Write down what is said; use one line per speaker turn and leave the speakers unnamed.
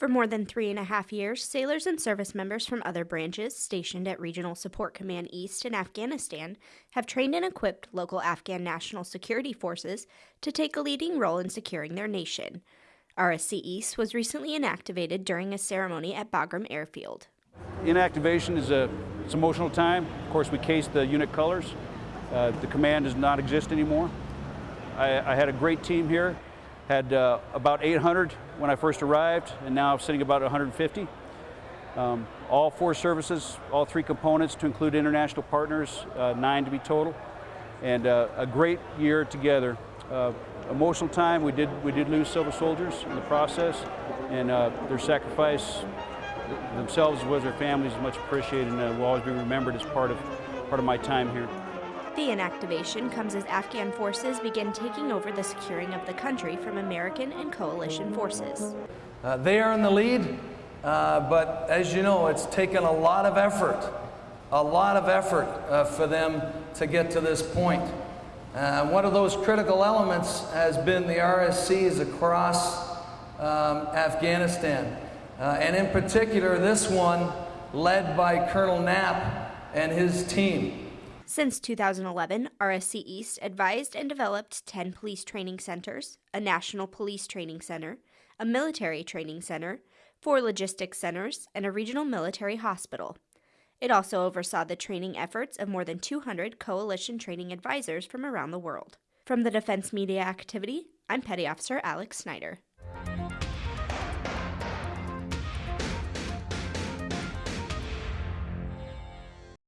For more than three and a half years, sailors and service members from other branches stationed at Regional Support Command East in Afghanistan have trained and equipped local Afghan national security forces to take a leading role in securing their nation. RSC East was recently inactivated during a ceremony at Bagram Airfield.
Inactivation is a it's emotional time. Of course, we cased the unit colors. Uh, the command does not exist anymore. I, I had a great team here. Had uh, about 800 when I first arrived, and now sitting about 150. Um, all four services, all three components to include international partners, uh, nine to be total, and uh, a great year together. Uh, emotional time. We did we did lose silver soldiers in the process, and uh, their sacrifice themselves as well as their families is much appreciated, and will always be remembered as part of part of my time here.
The inactivation comes as Afghan forces begin taking over the securing of the country from American and coalition forces.
Uh, they are in the lead, uh, but as you know, it's taken a lot of effort, a lot of effort uh, for them to get to this point. Uh, one of those critical elements has been the RSCs across um, Afghanistan, uh, and in particular, this one led by Colonel Knapp and his team.
Since 2011, RSC East advised and developed 10 police training centers, a national police training center, a military training center, four logistics centers, and a regional military hospital. It also oversaw the training efforts of more than 200 coalition training advisors from around the world. From the Defense Media Activity, I'm Petty Officer Alex Snyder.